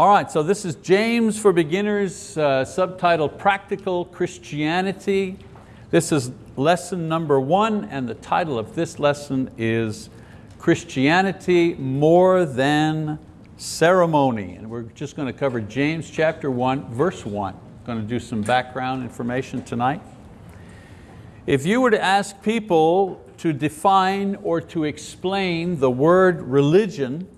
All right, so this is James for Beginners, uh, subtitled Practical Christianity. This is lesson number one, and the title of this lesson is Christianity More Than Ceremony. And we're just going to cover James chapter one, verse one. Going to do some background information tonight. If you were to ask people to define or to explain the word religion,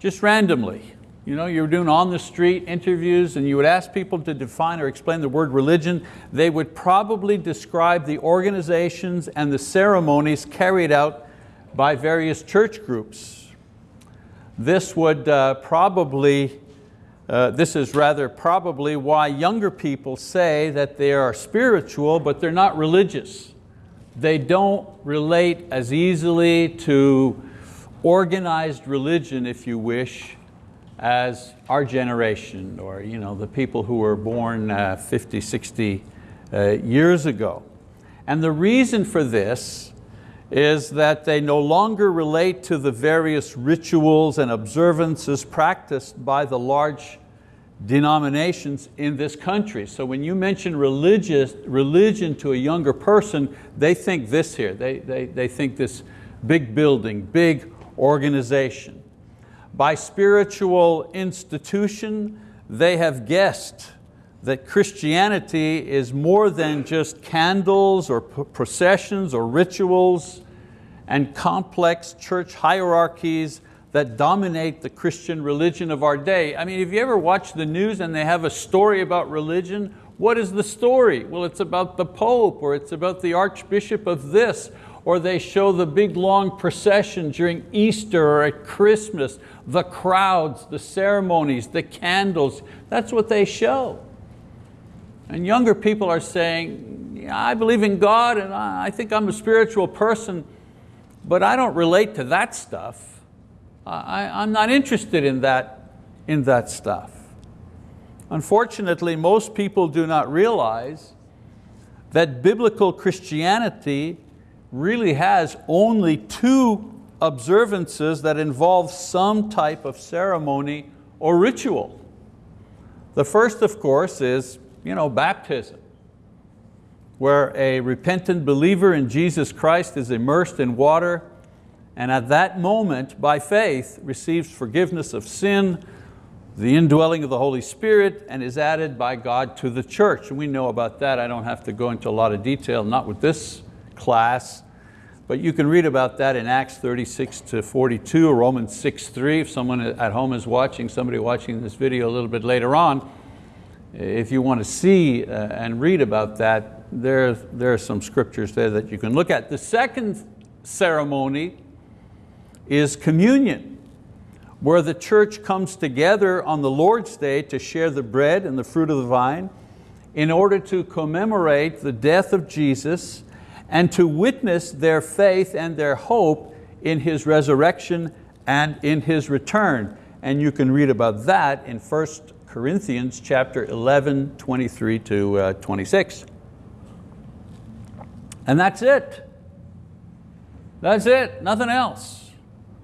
just randomly, you know, you were doing on the street interviews and you would ask people to define or explain the word religion, they would probably describe the organizations and the ceremonies carried out by various church groups. This would uh, probably, uh, this is rather probably why younger people say that they are spiritual but they're not religious. They don't relate as easily to organized religion, if you wish, as our generation or you know, the people who were born uh, 50, 60 uh, years ago. And the reason for this is that they no longer relate to the various rituals and observances practiced by the large denominations in this country. So when you mention religious, religion to a younger person, they think this here, they, they, they think this big building, big organization by spiritual institution, they have guessed that Christianity is more than just candles or processions or rituals and complex church hierarchies that dominate the Christian religion of our day. I mean, if you ever watch the news and they have a story about religion, what is the story? Well, it's about the Pope or it's about the Archbishop of this or they show the big long procession during Easter or at Christmas, the crowds, the ceremonies, the candles, that's what they show. And younger people are saying, yeah, I believe in God and I think I'm a spiritual person, but I don't relate to that stuff. I, am not interested in that, in that stuff. Unfortunately, most people do not realize that biblical Christianity really has only two observances that involve some type of ceremony or ritual. The first, of course, is you know, baptism, where a repentant believer in Jesus Christ is immersed in water and at that moment, by faith, receives forgiveness of sin, the indwelling of the Holy Spirit, and is added by God to the church. And we know about that. I don't have to go into a lot of detail, not with this class, but you can read about that in Acts 36 to 42, or Romans 6, 3. If someone at home is watching, somebody watching this video a little bit later on, if you want to see uh, and read about that, there, there are some scriptures there that you can look at. The second ceremony is communion, where the church comes together on the Lord's Day to share the bread and the fruit of the vine in order to commemorate the death of Jesus and to witness their faith and their hope in His resurrection and in His return. And you can read about that in 1 Corinthians chapter 11, 23 to uh, 26. And that's it. That's it, nothing else.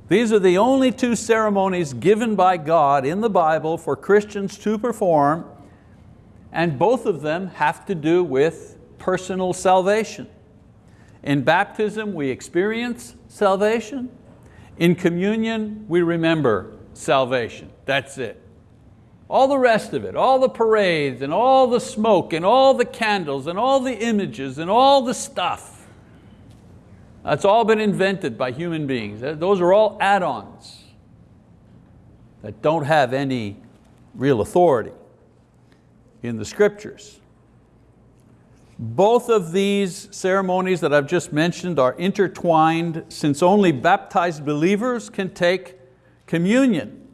These are the only two ceremonies given by God in the Bible for Christians to perform, and both of them have to do with personal salvation. In baptism, we experience salvation. In communion, we remember salvation. That's it. All the rest of it, all the parades and all the smoke and all the candles and all the images and all the stuff, that's all been invented by human beings. Those are all add-ons that don't have any real authority in the scriptures. Both of these ceremonies that I've just mentioned are intertwined since only baptized believers can take communion.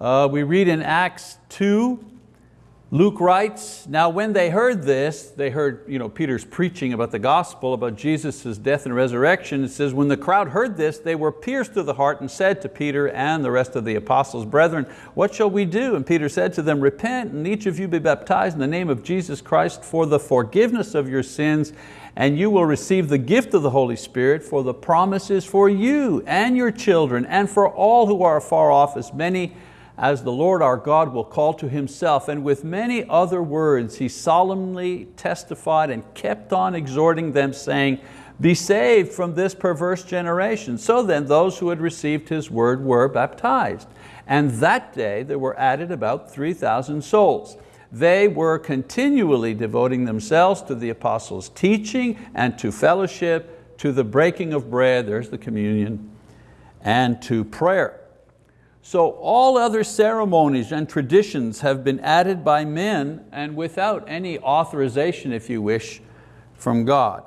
Uh, we read in Acts 2, Luke writes, now when they heard this, they heard you know, Peter's preaching about the gospel, about Jesus' death and resurrection. It says, when the crowd heard this, they were pierced to the heart and said to Peter and the rest of the apostles, brethren, what shall we do? And Peter said to them, repent and each of you be baptized in the name of Jesus Christ for the forgiveness of your sins, and you will receive the gift of the Holy Spirit, for the promises for you and your children and for all who are far off, as many as the Lord our God will call to himself. And with many other words, he solemnly testified and kept on exhorting them saying, be saved from this perverse generation. So then those who had received his word were baptized. And that day there were added about 3,000 souls. They were continually devoting themselves to the apostles' teaching and to fellowship, to the breaking of bread, there's the communion, and to prayer. So all other ceremonies and traditions have been added by men and without any authorization, if you wish, from God.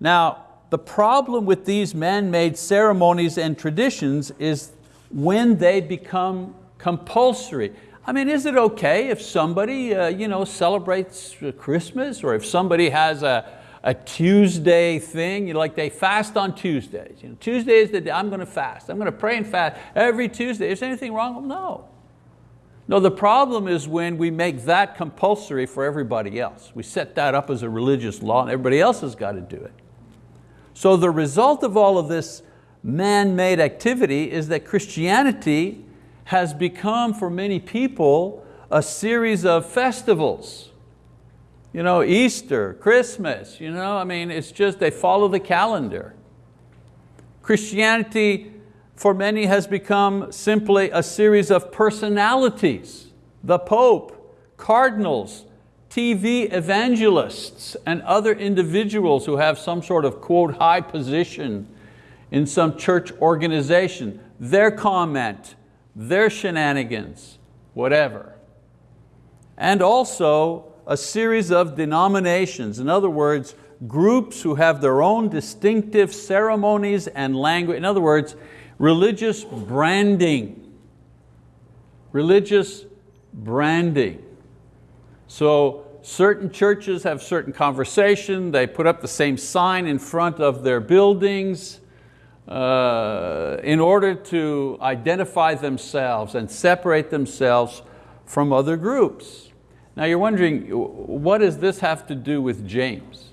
Now, the problem with these man-made ceremonies and traditions is when they become compulsory. I mean, is it okay if somebody uh, you know, celebrates Christmas or if somebody has a, a Tuesday thing, you like they fast on Tuesdays. You know, Tuesday is the day I'm going to fast. I'm going to pray and fast every Tuesday. Is anything wrong? No. No, the problem is when we make that compulsory for everybody else. We set that up as a religious law and everybody else has got to do it. So the result of all of this man-made activity is that Christianity has become for many people a series of festivals you know, Easter, Christmas, you know, I mean, it's just they follow the calendar. Christianity for many has become simply a series of personalities. The Pope, cardinals, TV evangelists, and other individuals who have some sort of quote high position in some church organization, their comment, their shenanigans, whatever. And also a series of denominations. In other words, groups who have their own distinctive ceremonies and language. In other words, religious branding. Religious branding. So certain churches have certain conversation, they put up the same sign in front of their buildings uh, in order to identify themselves and separate themselves from other groups. Now you're wondering, what does this have to do with James?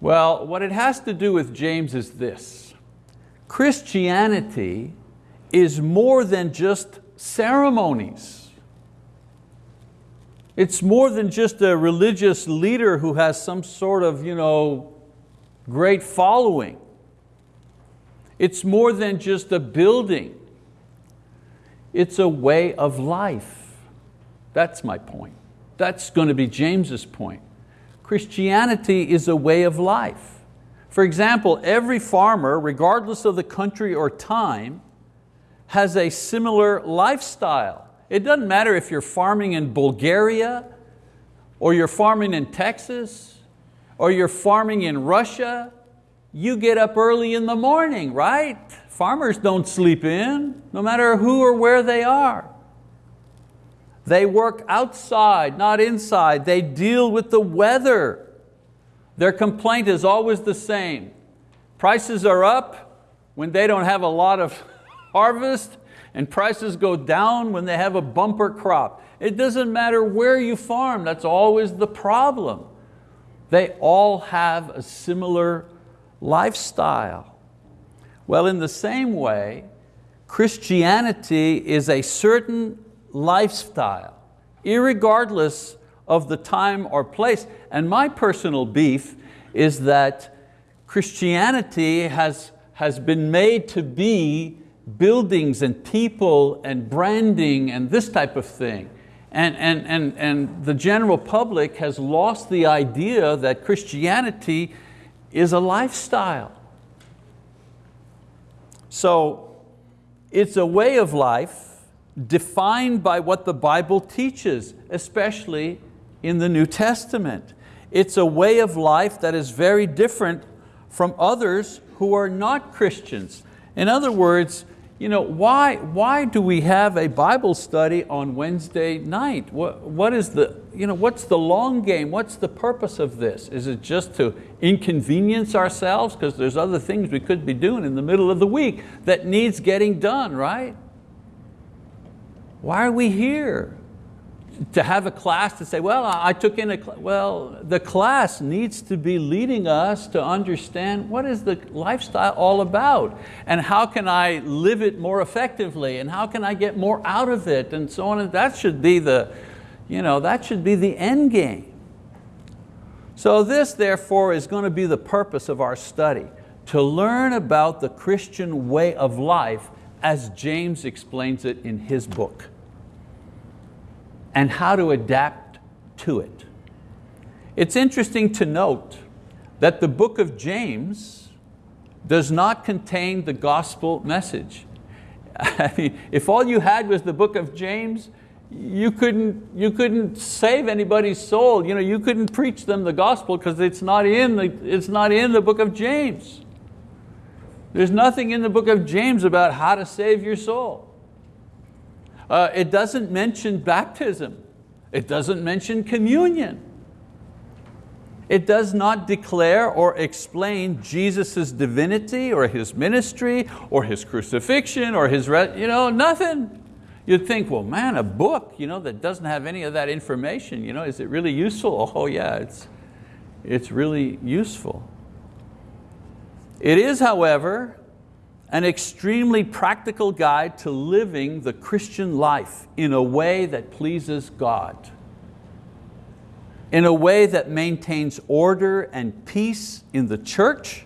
Well, what it has to do with James is this. Christianity is more than just ceremonies. It's more than just a religious leader who has some sort of you know, great following. It's more than just a building. It's a way of life. That's my point. That's going to be James's point. Christianity is a way of life. For example, every farmer, regardless of the country or time, has a similar lifestyle. It doesn't matter if you're farming in Bulgaria, or you're farming in Texas, or you're farming in Russia, you get up early in the morning, right? Farmers don't sleep in, no matter who or where they are. They work outside, not inside. They deal with the weather. Their complaint is always the same. Prices are up when they don't have a lot of harvest and prices go down when they have a bumper crop. It doesn't matter where you farm, that's always the problem. They all have a similar lifestyle. Well, in the same way, Christianity is a certain lifestyle, irregardless of the time or place. And my personal beef is that Christianity has, has been made to be buildings and people and branding and this type of thing. And, and, and, and the general public has lost the idea that Christianity is a lifestyle. So it's a way of life defined by what the Bible teaches, especially in the New Testament. It's a way of life that is very different from others who are not Christians. In other words, you know, why, why do we have a Bible study on Wednesday night? What, what is the, you know, what's the long game? What's the purpose of this? Is it just to inconvenience ourselves? Because there's other things we could be doing in the middle of the week that needs getting done, right? Why are we here? to have a class to say, well, I took in a, well, the class needs to be leading us to understand what is the lifestyle all about and how can I live it more effectively and how can I get more out of it and so on. And that should be the, you know, that should be the end game. So this therefore is going to be the purpose of our study, to learn about the Christian way of life as James explains it in his book and how to adapt to it. It's interesting to note that the book of James does not contain the gospel message. I mean, if all you had was the book of James, you couldn't, you couldn't save anybody's soul. You, know, you couldn't preach them the gospel because it's, not in the, it's not in the book of James. There's nothing in the book of James about how to save your soul. Uh, it doesn't mention baptism. It doesn't mention communion. It does not declare or explain Jesus' divinity or His ministry or His crucifixion or His, you know, nothing. You'd think, well man, a book you know, that doesn't have any of that information, you know, is it really useful? Oh yeah, it's, it's really useful. It is, however, an extremely practical guide to living the Christian life in a way that pleases God, in a way that maintains order and peace in the church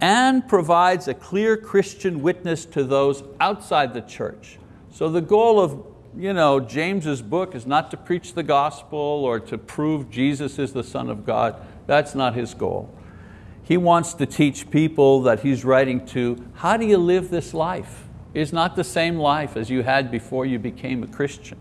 and provides a clear Christian witness to those outside the church. So the goal of you know, James's book is not to preach the gospel or to prove Jesus is the Son of God. That's not his goal. He wants to teach people that he's writing to, how do you live this life? It's not the same life as you had before you became a Christian.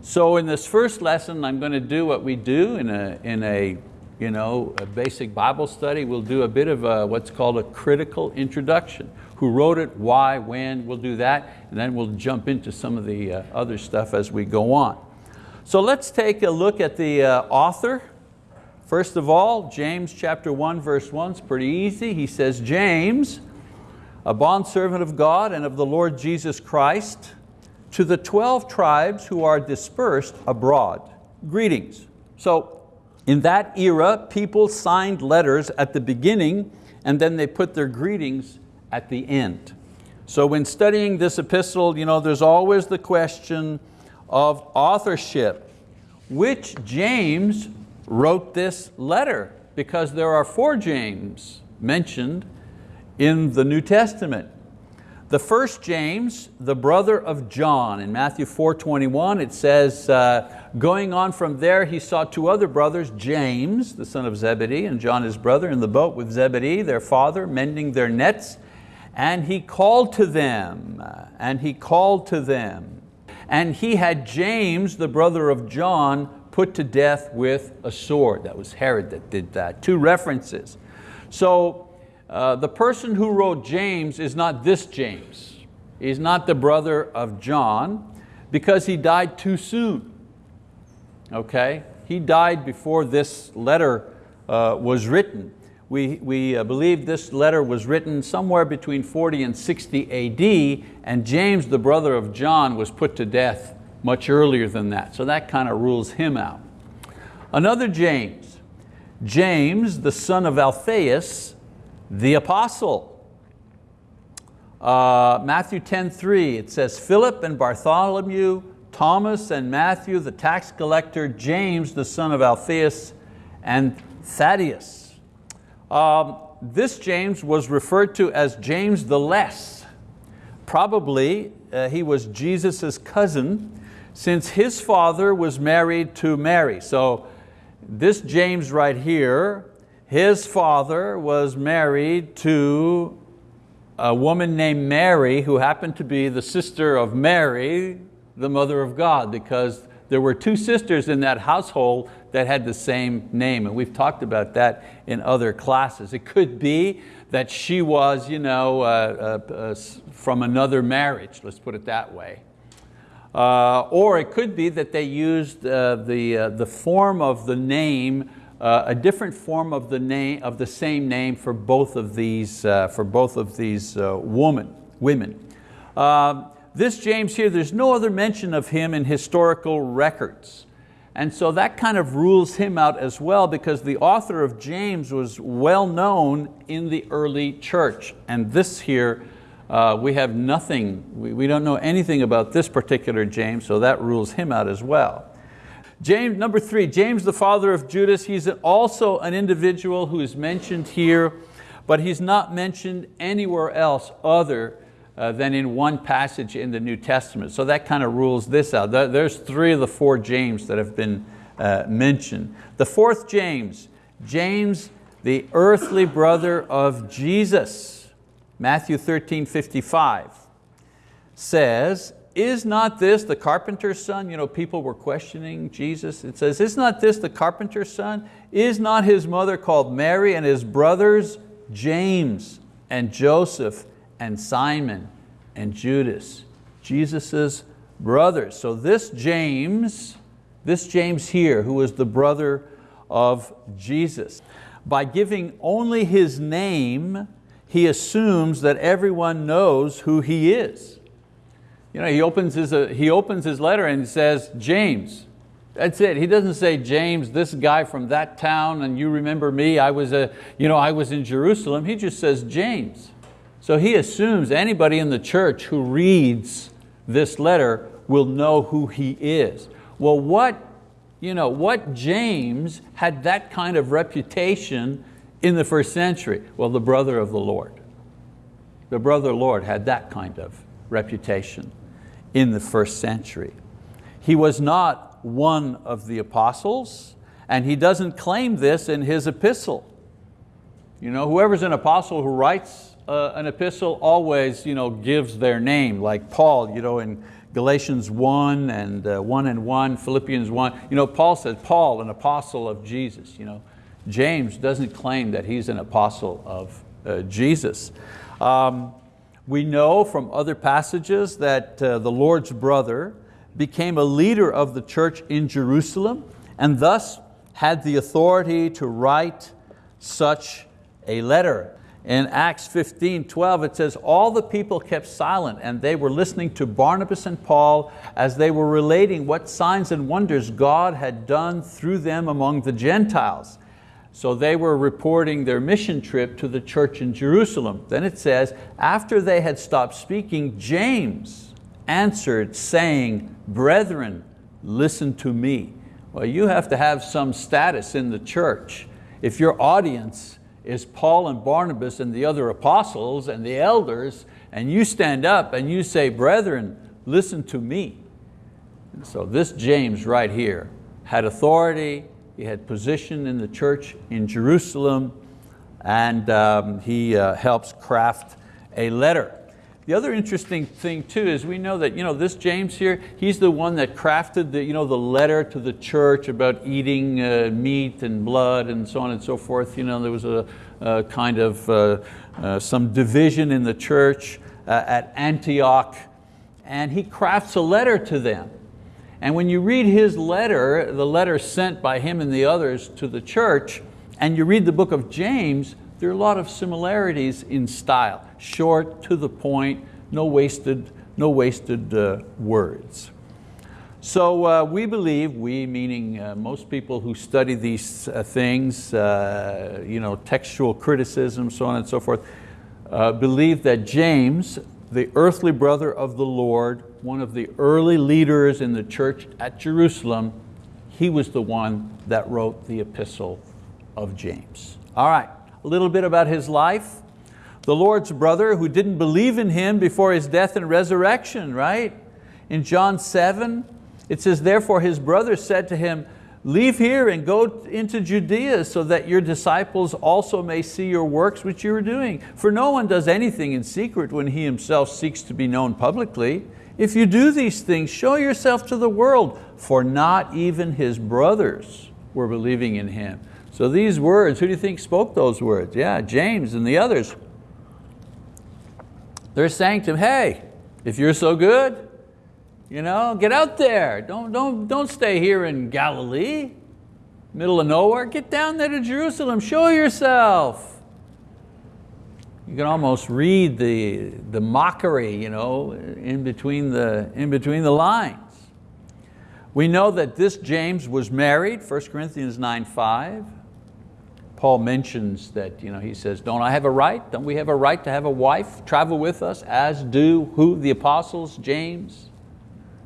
So in this first lesson, I'm going to do what we do in a, in a, you know, a basic Bible study. We'll do a bit of a, what's called a critical introduction. Who wrote it, why, when, we'll do that, and then we'll jump into some of the uh, other stuff as we go on. So let's take a look at the uh, author First of all, James chapter 1 verse 1 is pretty easy. He says, James, a bondservant of God and of the Lord Jesus Christ, to the 12 tribes who are dispersed abroad. Greetings. So in that era, people signed letters at the beginning and then they put their greetings at the end. So when studying this epistle, you know, there's always the question of authorship. Which James wrote this letter because there are four James mentioned in the New Testament. The first James, the brother of John, in Matthew 4.21 it says, uh, going on from there he saw two other brothers, James, the son of Zebedee, and John his brother in the boat with Zebedee, their father, mending their nets, and he called to them, and he called to them. And he had James, the brother of John, put to death with a sword. That was Herod that did that. Two references. So uh, the person who wrote James is not this James. He's not the brother of John because he died too soon. Okay? He died before this letter uh, was written. We, we uh, believe this letter was written somewhere between 40 and 60 AD and James, the brother of John, was put to death much earlier than that. So that kind of rules him out. Another James, James, the son of Alphaeus, the apostle. Uh, Matthew 10:3, it says, Philip and Bartholomew, Thomas and Matthew, the tax collector, James, the son of Alphaeus, and Thaddeus. Um, this James was referred to as James the Less. Probably uh, he was Jesus' cousin since his father was married to Mary. So this James right here, his father was married to a woman named Mary who happened to be the sister of Mary, the mother of God, because there were two sisters in that household that had the same name, and we've talked about that in other classes. It could be that she was you know, uh, uh, uh, from another marriage, let's put it that way. Uh, or it could be that they used uh, the, uh, the form of the name, uh, a different form of the, name, of the same name for both of these, uh, for both of these uh, woman, women. this James here, there's no other mention of him in historical records. And so that kind of rules him out as well because the author of James was well known in the early church. And this here, uh, we have nothing, we, we don't know anything about this particular James, so that rules him out as well. James, number three, James the father of Judas, he's also an individual who is mentioned here, but he's not mentioned anywhere else other uh, than in one passage in the New Testament. So that kind of rules this out. There's three of the four James that have been uh, mentioned. The fourth James, James the earthly brother of Jesus, Matthew 13, 55, says, is not this the carpenter's son? You know, people were questioning Jesus. It says, is not this the carpenter's son? Is not his mother called Mary and his brothers James and Joseph and Simon and Judas, Jesus's brothers. So this James, this James here, who was the brother of Jesus, by giving only his name, he assumes that everyone knows who he is. You know, he opens his, uh, he opens his letter and says, James, that's it. He doesn't say, James, this guy from that town, and you remember me, I was, a, you know, I was in Jerusalem. He just says, James. So he assumes anybody in the church who reads this letter will know who he is. Well, what, you know, what James had that kind of reputation in the first century? Well, the brother of the Lord. The brother Lord had that kind of reputation in the first century. He was not one of the apostles, and he doesn't claim this in his epistle. You know, whoever's an apostle who writes uh, an epistle always you know, gives their name, like Paul you know, in Galatians 1 and uh, 1 and 1, Philippians 1. You know, Paul says, Paul, an apostle of Jesus. You know, James doesn't claim that he's an apostle of uh, Jesus. Um, we know from other passages that uh, the Lord's brother became a leader of the church in Jerusalem and thus had the authority to write such a letter. In Acts 15, 12, it says, all the people kept silent and they were listening to Barnabas and Paul as they were relating what signs and wonders God had done through them among the Gentiles. So they were reporting their mission trip to the church in Jerusalem. Then it says, after they had stopped speaking, James answered saying, brethren, listen to me. Well, you have to have some status in the church. If your audience is Paul and Barnabas and the other apostles and the elders, and you stand up and you say, brethren, listen to me. So this James right here had authority, he had position in the church in Jerusalem, and um, he uh, helps craft a letter. The other interesting thing too is we know that you know, this James here, he's the one that crafted the, you know, the letter to the church about eating uh, meat and blood and so on and so forth. You know, there was a, a kind of uh, uh, some division in the church uh, at Antioch and he crafts a letter to them. And when you read his letter, the letter sent by him and the others to the church, and you read the book of James, there are a lot of similarities in style short, to the point, no wasted, no wasted uh, words. So uh, we believe, we meaning uh, most people who study these uh, things, uh, you know, textual criticism, so on and so forth, uh, believe that James, the earthly brother of the Lord, one of the early leaders in the church at Jerusalem, he was the one that wrote the epistle of James. All right, a little bit about his life the Lord's brother who didn't believe in Him before His death and resurrection, right? In John 7, it says, therefore his brother said to him, leave here and go into Judea so that your disciples also may see your works which you are doing. For no one does anything in secret when he himself seeks to be known publicly. If you do these things, show yourself to the world, for not even his brothers were believing in him. So these words, who do you think spoke those words? Yeah, James and the others. They're saying to him, hey, if you're so good, you know, get out there. Don't, don't, don't stay here in Galilee, middle of nowhere. Get down there to Jerusalem, show yourself. You can almost read the, the mockery you know, in, between the, in between the lines. We know that this James was married, 1 Corinthians 9, 5. Paul mentions that, you know, he says, don't I have a right? Don't we have a right to have a wife travel with us as do who? The apostles, James.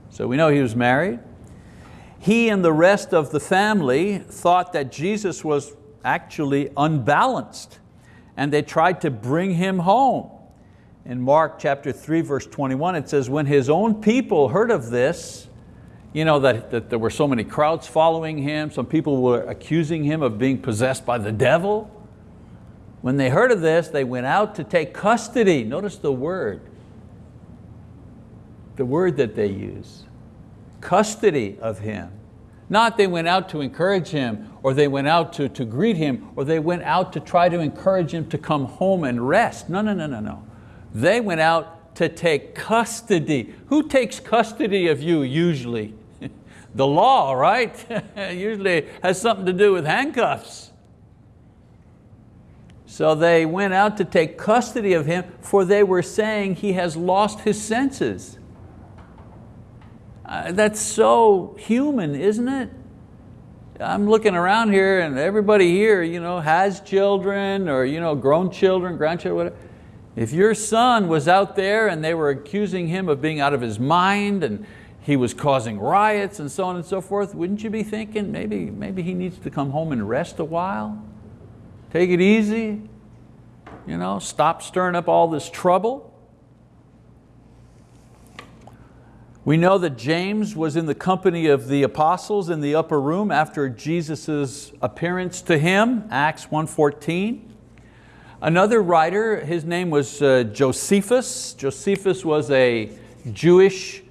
So we know he was married. He and the rest of the family thought that Jesus was actually unbalanced and they tried to bring him home. In Mark chapter 3 verse 21 it says, when his own people heard of this, you know, that, that there were so many crowds following him, some people were accusing him of being possessed by the devil. When they heard of this, they went out to take custody. Notice the word, the word that they use, custody of him. Not they went out to encourage him, or they went out to, to greet him, or they went out to try to encourage him to come home and rest. No, no, no, no, no. They went out to take custody. Who takes custody of you usually? the law, right? usually has something to do with handcuffs. So they went out to take custody of him for they were saying he has lost his senses. Uh, that's so human, isn't it? I'm looking around here and everybody here you know, has children or you know, grown children, grandchildren, whatever. If your son was out there and they were accusing him of being out of his mind and he was causing riots and so on and so forth, wouldn't you be thinking maybe, maybe he needs to come home and rest a while? Take it easy, you know, stop stirring up all this trouble. We know that James was in the company of the apostles in the upper room after Jesus' appearance to him, Acts 1.14. Another writer, his name was uh, Josephus. Josephus was a Jewish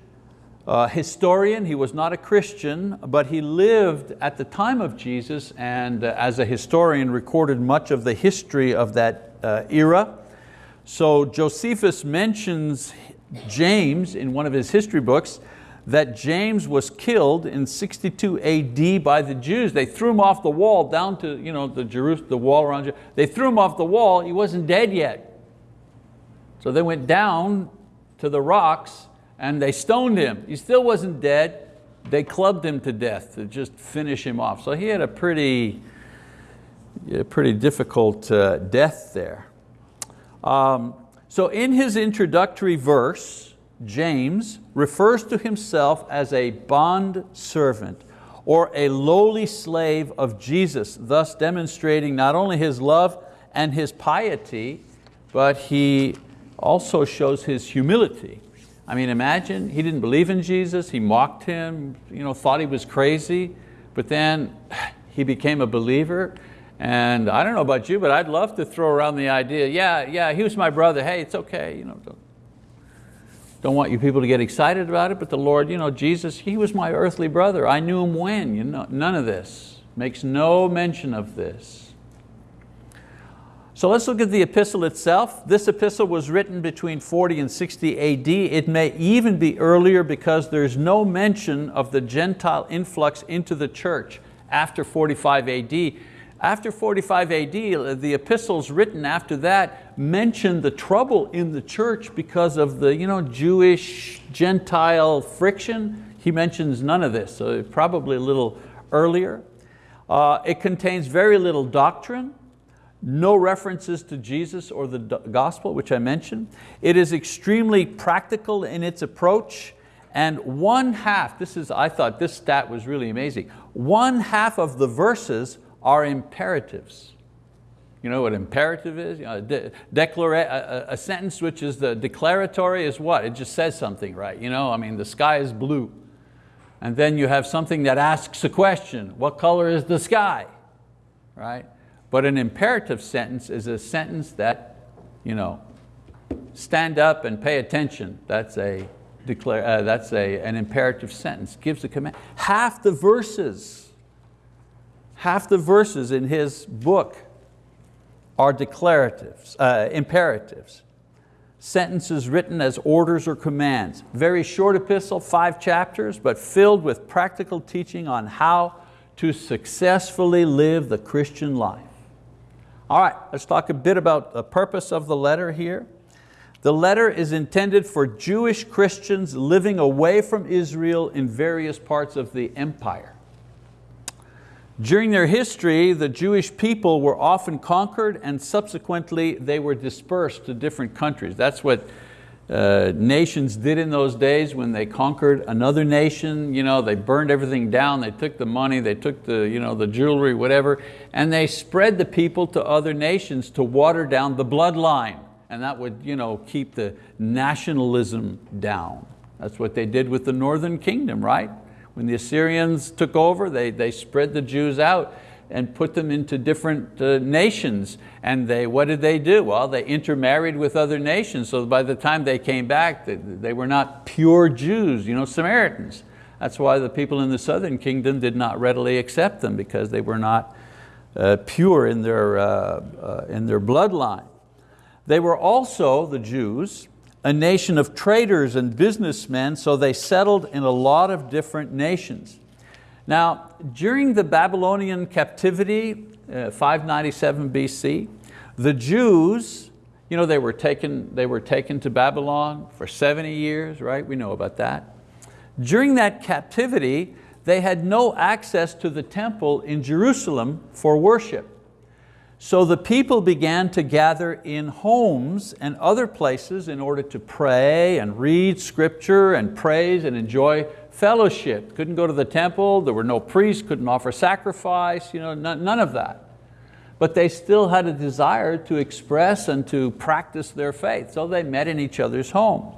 uh, historian. He was not a Christian, but he lived at the time of Jesus and uh, as a historian recorded much of the history of that era. So Josephus mentions James, in one of his history books, that James was killed in 62 AD by the Jews. They threw him off the wall down to you know, the, Jerusalem, the wall around Jerusalem. They threw him off the wall, he wasn't dead yet. So they went down to the rocks and they stoned him. He still wasn't dead. They clubbed him to death to just finish him off. So he had a pretty, a pretty difficult uh, death there. Um, so in his introductory verse, James refers to himself as a bond servant or a lowly slave of Jesus, thus demonstrating not only his love and his piety, but he also shows his humility. I mean, imagine, he didn't believe in Jesus, he mocked him, you know, thought he was crazy, but then he became a believer and I don't know about you, but I'd love to throw around the idea, yeah, yeah, he was my brother, hey, it's okay. You know, don't, don't want you people to get excited about it, but the Lord, you know, Jesus, he was my earthly brother. I knew him when, you know, none of this. Makes no mention of this. So let's look at the epistle itself. This epistle was written between 40 and 60 AD. It may even be earlier because there's no mention of the Gentile influx into the church after 45 AD. After 45 AD, the epistles written after that mention the trouble in the church because of the you know, Jewish, Gentile friction. He mentions none of this, so probably a little earlier. Uh, it contains very little doctrine, no references to Jesus or the gospel, which I mentioned. It is extremely practical in its approach, and one half, this is, I thought this stat was really amazing, one half of the verses are imperatives. You know what imperative is? You know, de a, a, sentence which is the declaratory is what? It just says something, right? You know, I mean, the sky is blue. And then you have something that asks a question. What color is the sky? Right? But an imperative sentence is a sentence that, you know, stand up and pay attention. That's, a, declare, uh, that's a, an imperative sentence, gives a command. Half the verses half the verses in his book are declaratives, uh, imperatives. Sentences written as orders or commands. Very short epistle, five chapters, but filled with practical teaching on how to successfully live the Christian life. All right, let's talk a bit about the purpose of the letter here. The letter is intended for Jewish Christians living away from Israel in various parts of the empire. During their history, the Jewish people were often conquered and subsequently they were dispersed to different countries. That's what uh, nations did in those days when they conquered another nation. You know, they burned everything down, they took the money, they took the, you know, the jewelry, whatever, and they spread the people to other nations to water down the bloodline. And that would you know, keep the nationalism down. That's what they did with the northern kingdom, right? When the Assyrians took over, they, they spread the Jews out and put them into different uh, nations. And they, what did they do? Well, they intermarried with other nations. So by the time they came back, they, they were not pure Jews, you know, Samaritans. That's why the people in the southern kingdom did not readily accept them because they were not uh, pure in their, uh, uh in their bloodline. They were also, the Jews, a nation of traders and businessmen, so they settled in a lot of different nations. Now, during the Babylonian captivity, uh, 597 BC, the Jews, you know, they were, taken, they were taken to Babylon for 70 years, right? We know about that. During that captivity, they had no access to the temple in Jerusalem for worship. So the people began to gather in homes and other places in order to pray and read scripture and praise and enjoy fellowship. Couldn't go to the temple, there were no priests, couldn't offer sacrifice, you know, none of that. But they still had a desire to express and to practice their faith, so they met in each other's homes.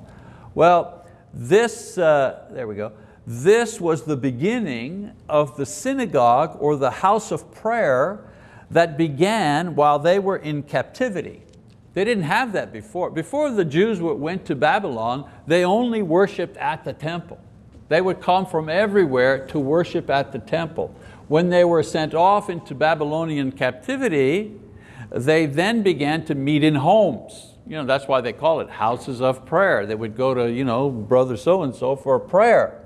Well, this, uh, there we go, this was the beginning of the synagogue or the house of prayer that began while they were in captivity. They didn't have that before. Before the Jews went to Babylon, they only worshiped at the temple. They would come from everywhere to worship at the temple. When they were sent off into Babylonian captivity, they then began to meet in homes. You know, that's why they call it houses of prayer. They would go to you know, brother so-and-so for a prayer.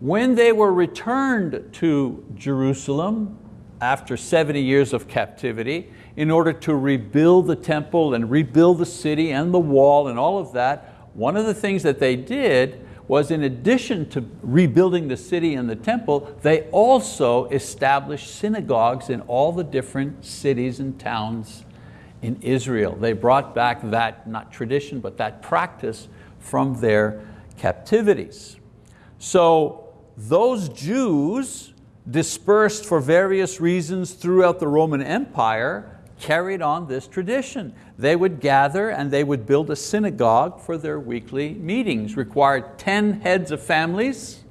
When they were returned to Jerusalem, after 70 years of captivity in order to rebuild the temple and rebuild the city and the wall and all of that. One of the things that they did was in addition to rebuilding the city and the temple, they also established synagogues in all the different cities and towns in Israel. They brought back that, not tradition, but that practice from their captivities. So those Jews dispersed for various reasons throughout the Roman Empire, carried on this tradition. They would gather and they would build a synagogue for their weekly meetings, required 10 heads of families.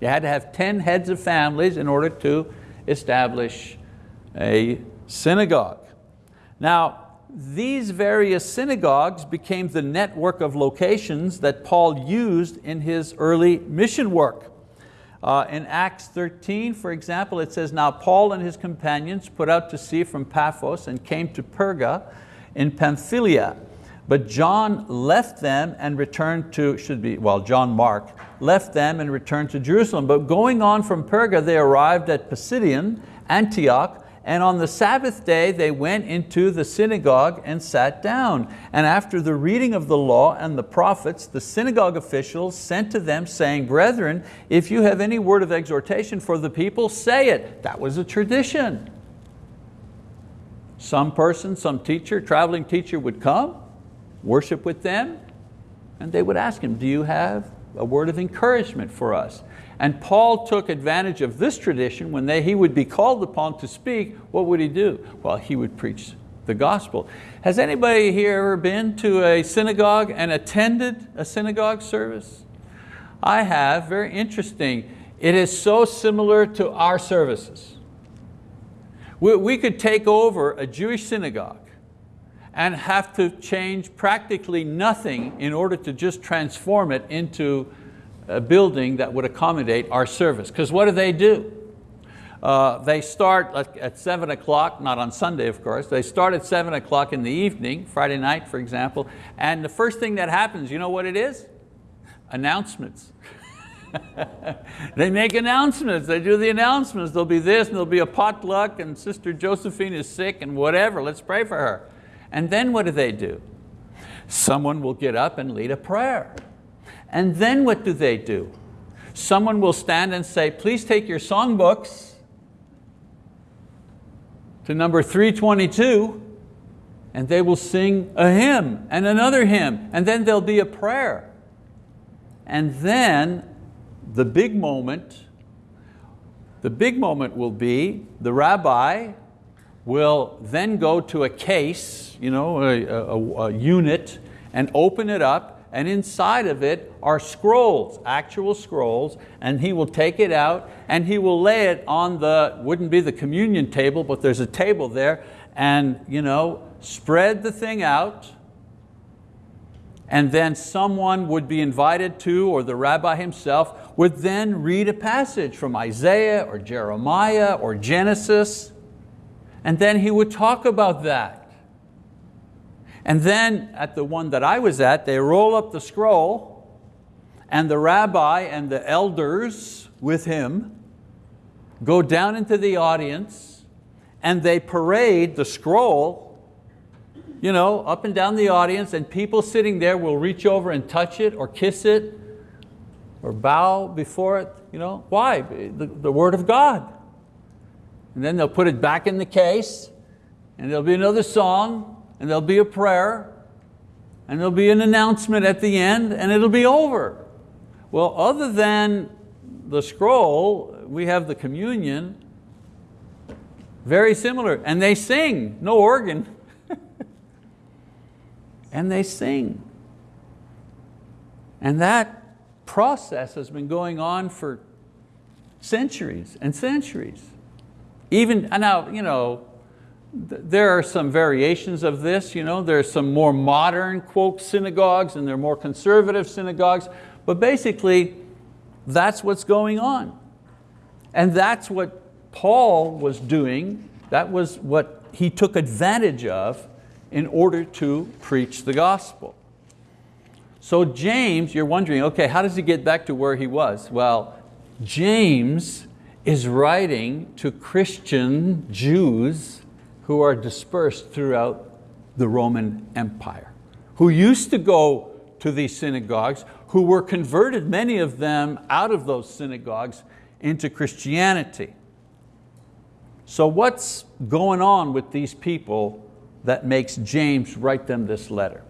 You had to have 10 heads of families in order to establish a synagogue. Now, these various synagogues became the network of locations that Paul used in his early mission work. Uh, in Acts 13, for example, it says, Now Paul and his companions put out to sea from Paphos and came to Perga in Pamphylia. But John left them and returned to, should be, well, John Mark, left them and returned to Jerusalem. But going on from Perga, they arrived at Pisidian, Antioch, and on the Sabbath day they went into the synagogue and sat down. And after the reading of the law and the prophets, the synagogue officials sent to them saying, Brethren, if you have any word of exhortation for the people, say it. That was a tradition. Some person, some teacher, traveling teacher would come, worship with them, and they would ask him, do you have a word of encouragement for us? And Paul took advantage of this tradition when they, he would be called upon to speak, what would he do? Well, he would preach the gospel. Has anybody here ever been to a synagogue and attended a synagogue service? I have, very interesting. It is so similar to our services. We, we could take over a Jewish synagogue and have to change practically nothing in order to just transform it into a building that would accommodate our service. Because what do they do? Uh, they start at seven o'clock, not on Sunday of course, they start at seven o'clock in the evening, Friday night for example, and the first thing that happens, you know what it is? Announcements. they make announcements, they do the announcements. There'll be this and there'll be a potluck and Sister Josephine is sick and whatever, let's pray for her. And then what do they do? Someone will get up and lead a prayer. And then what do they do? Someone will stand and say, please take your songbooks to number 322 and they will sing a hymn and another hymn and then there'll be a prayer. And then the big moment, the big moment will be the rabbi will then go to a case, you know, a, a, a unit, and open it up, and inside of it are scrolls, actual scrolls, and he will take it out and he will lay it on the, wouldn't be the communion table, but there's a table there, and you know, spread the thing out, and then someone would be invited to, or the rabbi himself, would then read a passage from Isaiah or Jeremiah or Genesis, and then he would talk about that. And then at the one that I was at, they roll up the scroll, and the rabbi and the elders with him go down into the audience, and they parade the scroll you know, up and down the audience and people sitting there will reach over and touch it or kiss it or bow before it. You know, why? The, the word of God. And then they'll put it back in the case and there'll be another song and there'll be a prayer and there'll be an announcement at the end and it'll be over. Well, other than the scroll, we have the communion, very similar, and they sing, no organ, and they sing. And that process has been going on for centuries and centuries. Even, now, you know, there are some variations of this, you know, there are some more modern, quote, synagogues and there are more conservative synagogues, but basically that's what's going on. And that's what Paul was doing, that was what he took advantage of in order to preach the gospel. So James, you're wondering, okay, how does he get back to where he was? Well, James is writing to Christian Jews who are dispersed throughout the Roman Empire, who used to go to these synagogues, who were converted, many of them out of those synagogues into Christianity. So what's going on with these people that makes James write them this letter?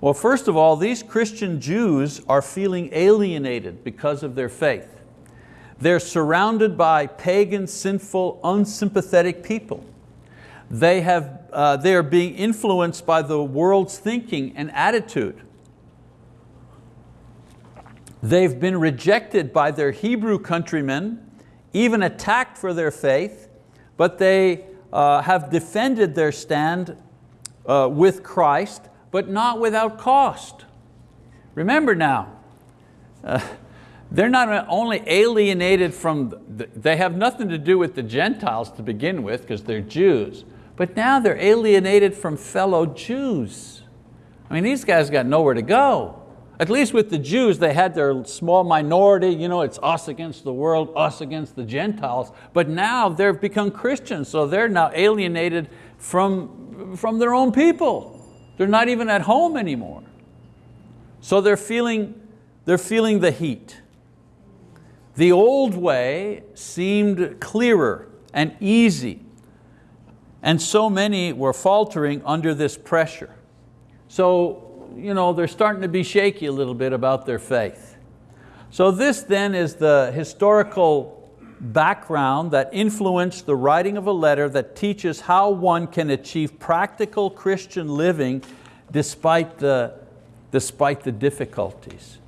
Well, first of all, these Christian Jews are feeling alienated because of their faith. They're surrounded by pagan, sinful, unsympathetic people. They, have, uh, they are being influenced by the world's thinking and attitude. They've been rejected by their Hebrew countrymen, even attacked for their faith, but they uh, have defended their stand uh, with Christ, but not without cost. Remember now, uh, they're not only alienated from, the, they have nothing to do with the Gentiles to begin with because they're Jews, but now they're alienated from fellow Jews. I mean, these guys got nowhere to go. At least with the Jews, they had their small minority, you know, it's us against the world, us against the Gentiles, but now they've become Christians, so they're now alienated from from their own people. They're not even at home anymore. So they're feeling, they're feeling the heat. The old way seemed clearer and easy, and so many were faltering under this pressure. So you know, they're starting to be shaky a little bit about their faith. So this then is the historical background that influenced the writing of a letter that teaches how one can achieve practical Christian living despite the, despite the difficulties.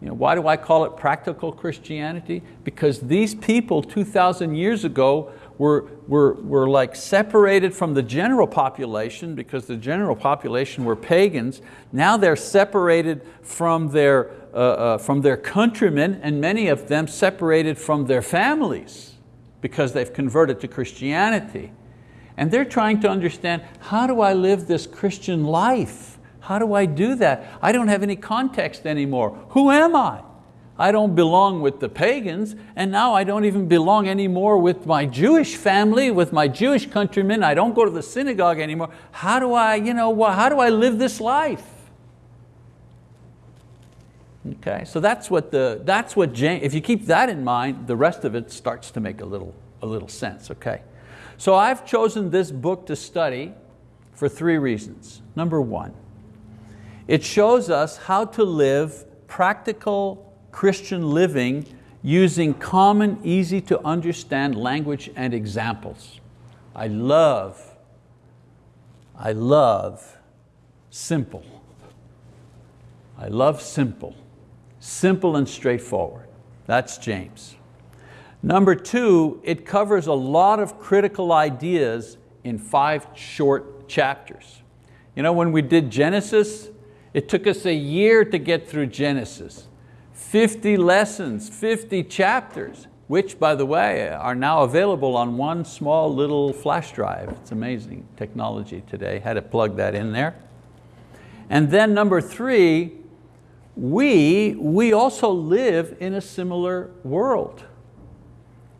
You know, why do I call it practical Christianity? Because these people 2,000 years ago were, were, were like separated from the general population because the general population were pagans. Now they're separated from their uh, uh, from their countrymen and many of them separated from their families because they've converted to Christianity. And they're trying to understand, how do I live this Christian life? How do I do that? I don't have any context anymore. Who am I? I don't belong with the pagans, and now I don't even belong anymore with my Jewish family, with my Jewish countrymen. I don't go to the synagogue anymore. How do I, you know, how do I live this life? Okay, so that's what the, that's what James, if you keep that in mind, the rest of it starts to make a little, a little sense, okay? So I've chosen this book to study for three reasons. Number one, it shows us how to live practical Christian living using common, easy to understand language and examples. I love, I love simple. I love simple. Simple and straightforward. That's James. Number two, it covers a lot of critical ideas in five short chapters. You know, when we did Genesis, it took us a year to get through Genesis. 50 lessons, 50 chapters, which by the way, are now available on one small little flash drive. It's amazing technology today, had to plug that in there. And then number three, we, we also live in a similar world.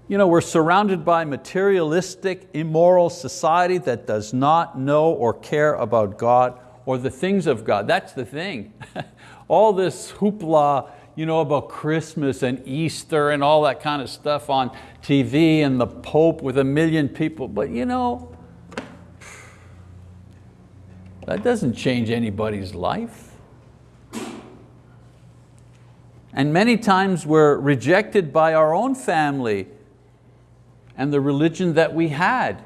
You know, we're surrounded by materialistic, immoral society that does not know or care about God or the things of God. That's the thing. all this hoopla you know, about Christmas and Easter and all that kind of stuff on TV and the Pope with a million people, but you know, that doesn't change anybody's life. And many times we're rejected by our own family and the religion that we had.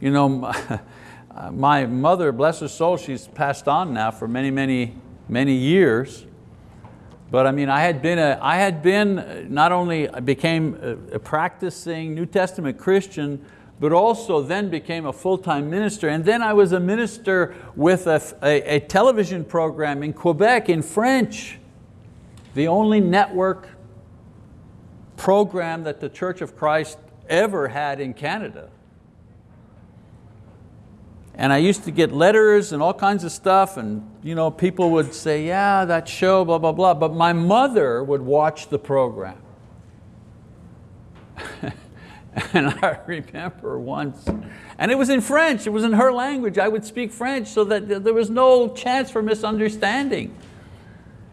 You know, my mother, bless her soul, she's passed on now for many, many, many years. But I mean, I had been, a, I had been uh, not only became a, a practicing New Testament Christian, but also then became a full-time minister. And then I was a minister with a, a, a, television program in Quebec in French, the only network program that the Church of Christ ever had in Canada. And I used to get letters and all kinds of stuff and you know, people would say, yeah, that show, blah, blah, blah. But my mother would watch the program. And I remember once, and it was in French, it was in her language, I would speak French so that there was no chance for misunderstanding.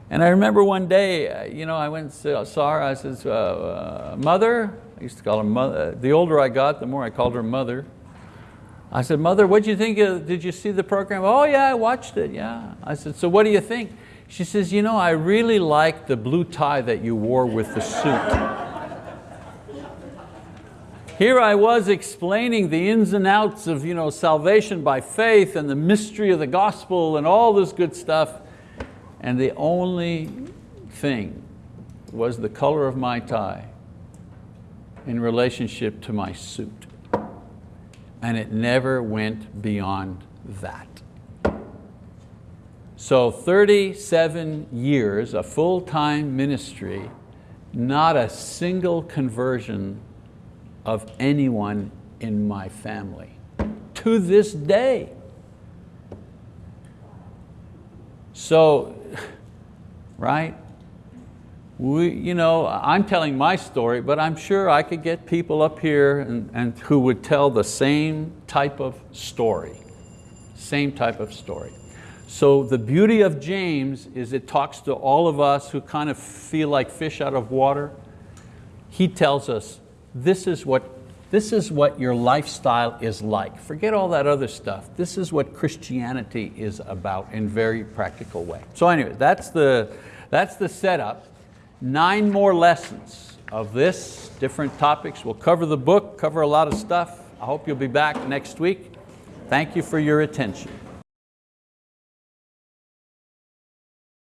And I remember one day, uh, you know, I went and saw her, I said, uh, uh, mother, I used to call her mother, the older I got, the more I called her mother. I said, mother, what do you think, of, did you see the program? Oh yeah, I watched it, yeah. I said, so what do you think? She says, you know, I really like the blue tie that you wore with the suit. Here I was explaining the ins and outs of you know, salvation by faith and the mystery of the gospel and all this good stuff. And the only thing was the color of my tie in relationship to my suit. And it never went beyond that. So 37 years, a full-time ministry, not a single conversion of anyone in my family to this day. So, right? We, you know, I'm telling my story, but I'm sure I could get people up here and, and who would tell the same type of story. Same type of story. So the beauty of James is it talks to all of us who kind of feel like fish out of water. He tells us, this is what this is what your lifestyle is like. Forget all that other stuff. This is what Christianity is about in very practical way. So anyway, that's the, that's the setup. Nine more lessons of this, different topics. We'll cover the book, cover a lot of stuff. I hope you'll be back next week. Thank you for your attention.